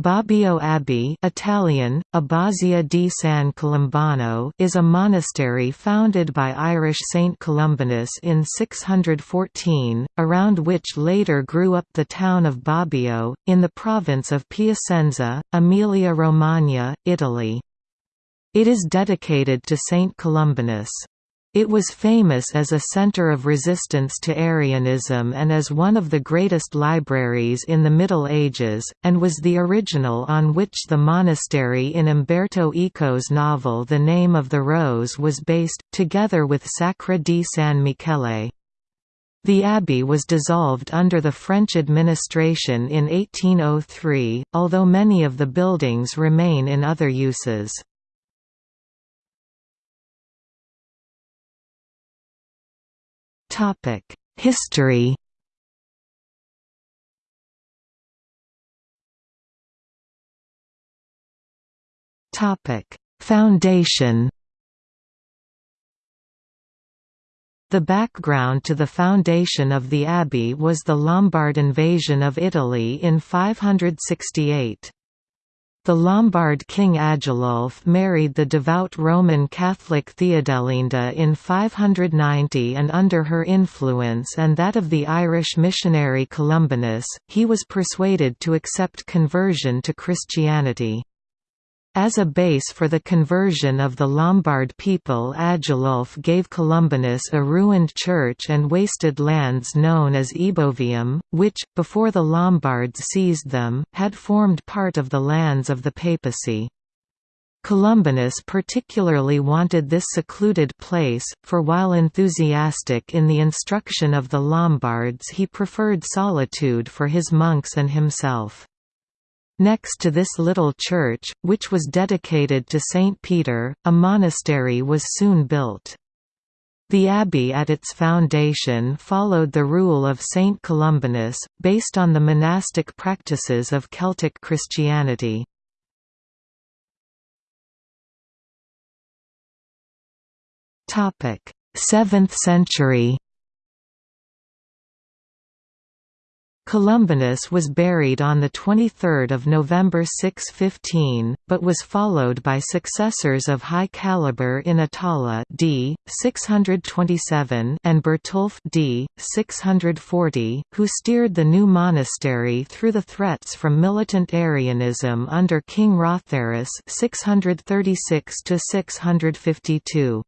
Bobbio Abbey Italian, Abbazia di San Colombano is a monastery founded by Irish Saint Columbanus in 614, around which later grew up the town of Bobbio, in the province of Piacenza, Emilia-Romagna, Italy. It is dedicated to Saint Columbanus. It was famous as a center of resistance to Arianism and as one of the greatest libraries in the Middle Ages, and was the original on which the monastery in Umberto Eco's novel The Name of the Rose was based, together with Sacra di San Michele. The abbey was dissolved under the French administration in 1803, although many of the buildings remain in other uses. History Foundation The background to the foundation of the abbey was the Lombard invasion of Italy in 568. The Lombard king Agilulf married the devout Roman Catholic Theodelinda in 590 and under her influence and that of the Irish missionary Columbanus, he was persuaded to accept conversion to Christianity. As a base for the conversion of the Lombard people Agilulf gave Columbanus a ruined church and wasted lands known as Ebovium, which, before the Lombards seized them, had formed part of the lands of the papacy. Columbanus particularly wanted this secluded place, for while enthusiastic in the instruction of the Lombards he preferred solitude for his monks and himself. Next to this little church, which was dedicated to St. Peter, a monastery was soon built. The abbey at its foundation followed the rule of Saint Columbanus, based on the monastic practices of Celtic Christianity. Seventh century Columbanus was buried on 23 November 615, but was followed by successors of high caliber in Atala d. 627 and Bertulf d. 640, who steered the new monastery through the threats from militant Arianism under King Rotharis 636 652.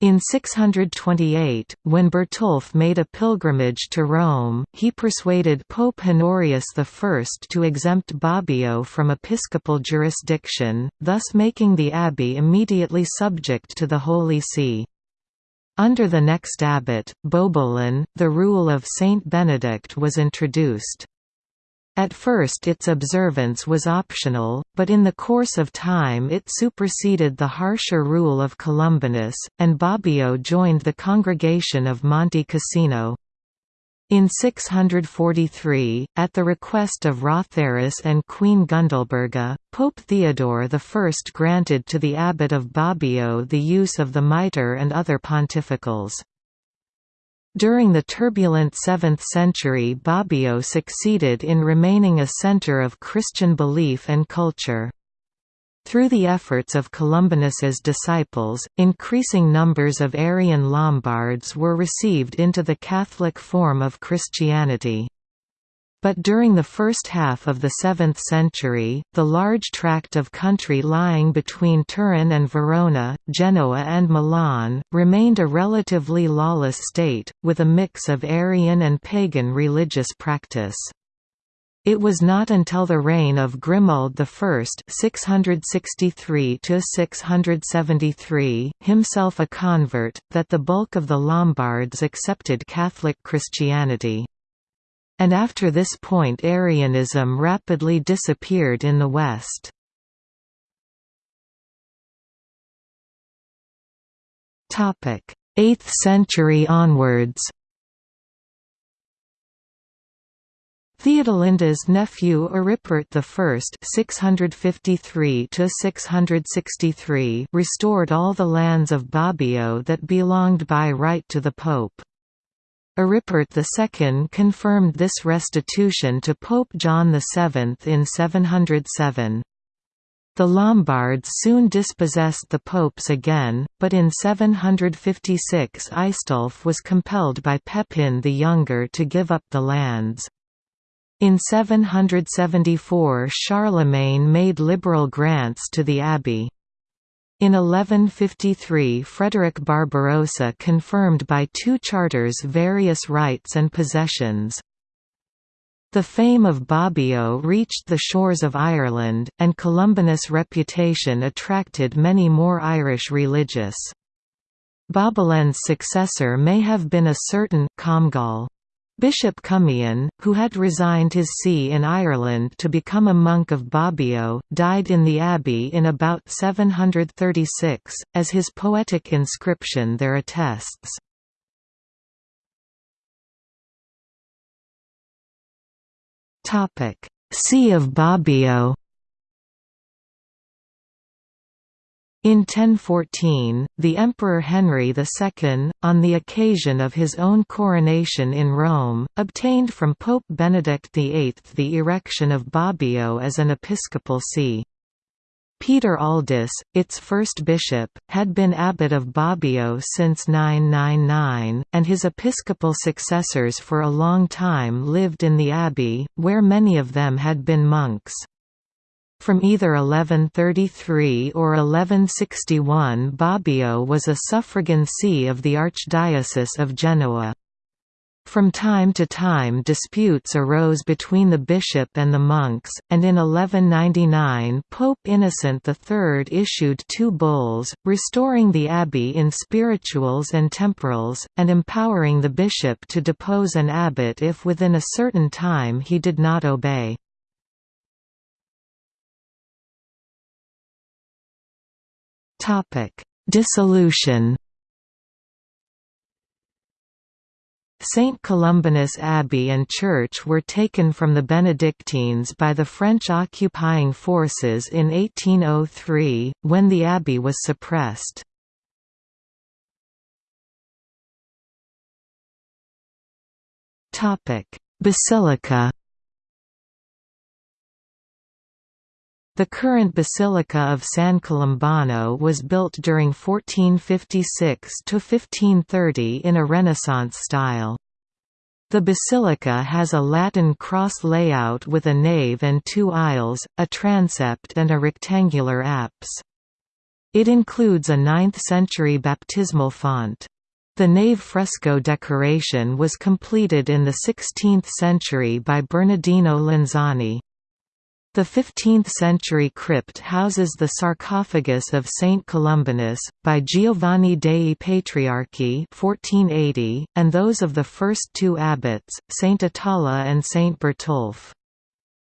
In 628, when Bertulf made a pilgrimage to Rome, he persuaded Pope Honorius I to exempt Bobbio from episcopal jurisdiction, thus making the abbey immediately subject to the Holy See. Under the next abbot, Bobolin, the rule of Saint Benedict was introduced. At first its observance was optional, but in the course of time it superseded the harsher rule of Columbanus, and Bobbio joined the congregation of Monte Cassino. In 643, at the request of Rotharis and Queen Gundalberga, Pope Theodore I granted to the abbot of Bobbio the use of the mitre and other pontificals. During the turbulent 7th century Bobbio succeeded in remaining a center of Christian belief and culture. Through the efforts of Columbanus's disciples, increasing numbers of Arian Lombards were received into the Catholic form of Christianity. But during the first half of the 7th century, the large tract of country lying between Turin and Verona, Genoa and Milan, remained a relatively lawless state, with a mix of Arian and pagan religious practice. It was not until the reign of Grimoald I (663–673), himself a convert, that the bulk of the Lombards accepted Catholic Christianity. And after this point Arianism rapidly disappeared in the West. Topic: 8th century onwards Theodolinda's nephew Aripert I (653–663) restored all the lands of Bobbio that belonged by right to the pope. Aripert II confirmed this restitution to Pope John VII in 707. The Lombards soon dispossessed the popes again, but in 756 Aistulf was compelled by Pepin the Younger to give up the lands. In 774 Charlemagne made liberal grants to the abbey. In 1153 Frederick Barbarossa confirmed by two charters various rights and possessions. The fame of Bobbio reached the shores of Ireland, and Columbanus' reputation attracted many more Irish religious. Bobilen's successor may have been a certain Comgall. Bishop Cummian, who had resigned his see in Ireland to become a monk of Bobbio, died in the abbey in about 736, as his poetic inscription there attests. See of Bobbio In 1014, the Emperor Henry II, on the occasion of his own coronation in Rome, obtained from Pope Benedict VIII the erection of Bobbio as an episcopal see. Peter Aldus, its first bishop, had been abbot of Bobbio since 999, and his episcopal successors for a long time lived in the abbey, where many of them had been monks. From either 1133 or 1161 Bobbio was a suffragan see of the Archdiocese of Genoa. From time to time disputes arose between the bishop and the monks, and in 1199 Pope Innocent III issued two bulls, restoring the abbey in spirituals and temporals, and empowering the bishop to depose an abbot if within a certain time he did not obey. Dissolution St. Columbanus Abbey and Church were taken from the Benedictines by the French occupying forces in 1803, when the abbey was suppressed. Basilica The current Basilica of San Colombano was built during 1456–1530 in a Renaissance style. The basilica has a Latin cross layout with a nave and two aisles, a transept and a rectangular apse. It includes a 9th-century baptismal font. The nave fresco decoration was completed in the 16th century by Bernardino Lanzani. The 15th-century crypt houses the sarcophagus of Saint Columbanus, by Giovanni dei Patriarchi 1480, and those of the first two abbots, Saint Atala and Saint Bertulf.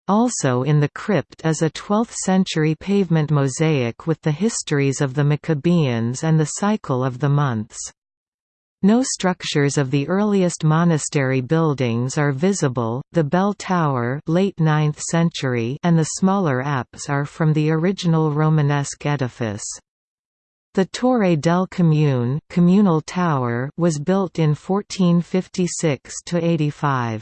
Also in the crypt is a 12th-century pavement mosaic with the histories of the Maccabeans and the cycle of the months. No structures of the earliest monastery buildings are visible, the bell tower late 9th century and the smaller apse are from the original Romanesque edifice. The Torre del Comune communal tower was built in 1456–85.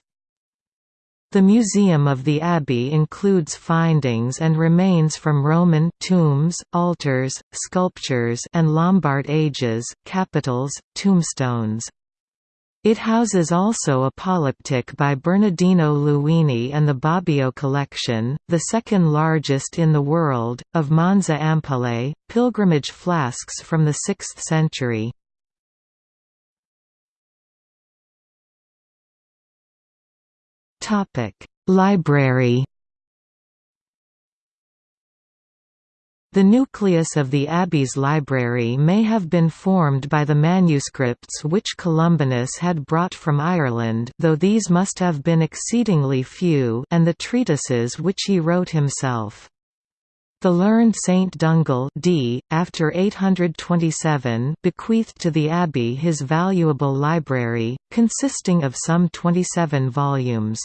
The Museum of the Abbey includes findings and remains from Roman tombs, altars, sculptures and Lombard ages, capitals, tombstones. It houses also a polyptych by Bernardino Luini and the Bobbio collection, the second largest in the world, of Monza ampullae, pilgrimage flasks from the 6th century. Library The nucleus of the Abbey's library may have been formed by the manuscripts which Columbanus had brought from Ireland though these must have been exceedingly few and the treatises which he wrote himself. The learned Saint Dungal d. after 827 bequeathed to the abbey his valuable library, consisting of some 27 volumes.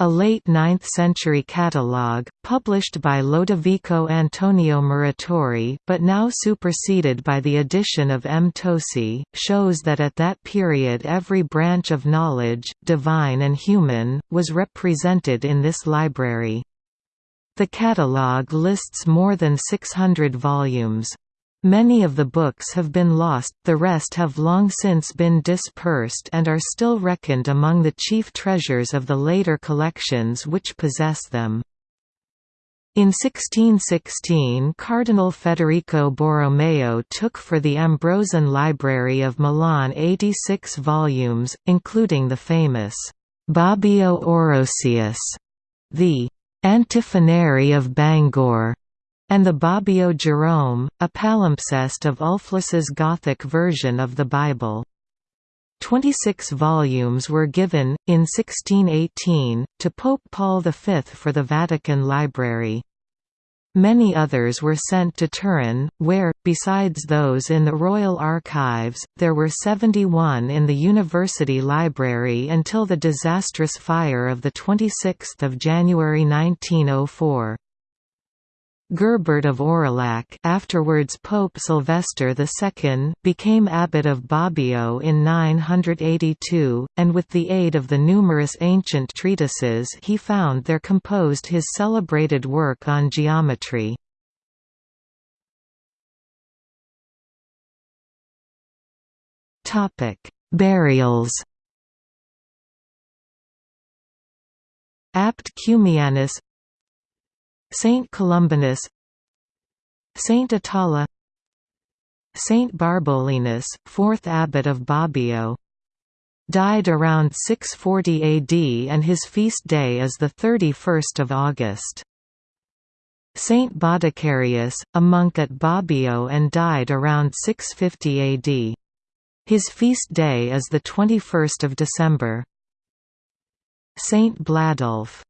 A late 9th-century catalogue, published by Lodovico Antonio Muratori but now superseded by the addition of M. Tosi, shows that at that period every branch of knowledge, divine and human, was represented in this library. The catalogue lists more than 600 volumes. Many of the books have been lost, the rest have long since been dispersed and are still reckoned among the chief treasures of the later collections which possess them. In 1616 Cardinal Federico Borromeo took for the Ambrosian Library of Milan 86 volumes, including the famous Bobbio Orosius, the Antiphonary of Bangor, and the Bobbio Jerome, a palimpsest of Ulfilas's Gothic version of the Bible. Twenty-six volumes were given, in 1618, to Pope Paul V for the Vatican Library. Many others were sent to Turin, where, besides those in the Royal Archives, there were 71 in the University Library until the disastrous fire of 26 January 1904. Gerbert of Aurillac afterwards Pope Sylvester II became abbot of Bobbio in 982, and with the aid of the numerous ancient treatises he found there composed his celebrated work on geometry. Burials Abt Cumianus Saint Columbanus Saint Atala Saint Barbolinus, 4th abbot of Bobbio died around 640 AD and his feast day is 31 August. Saint Bodicarius, a monk at Bobbio and died around 650 AD. His feast day is 21 December. Saint Bladulf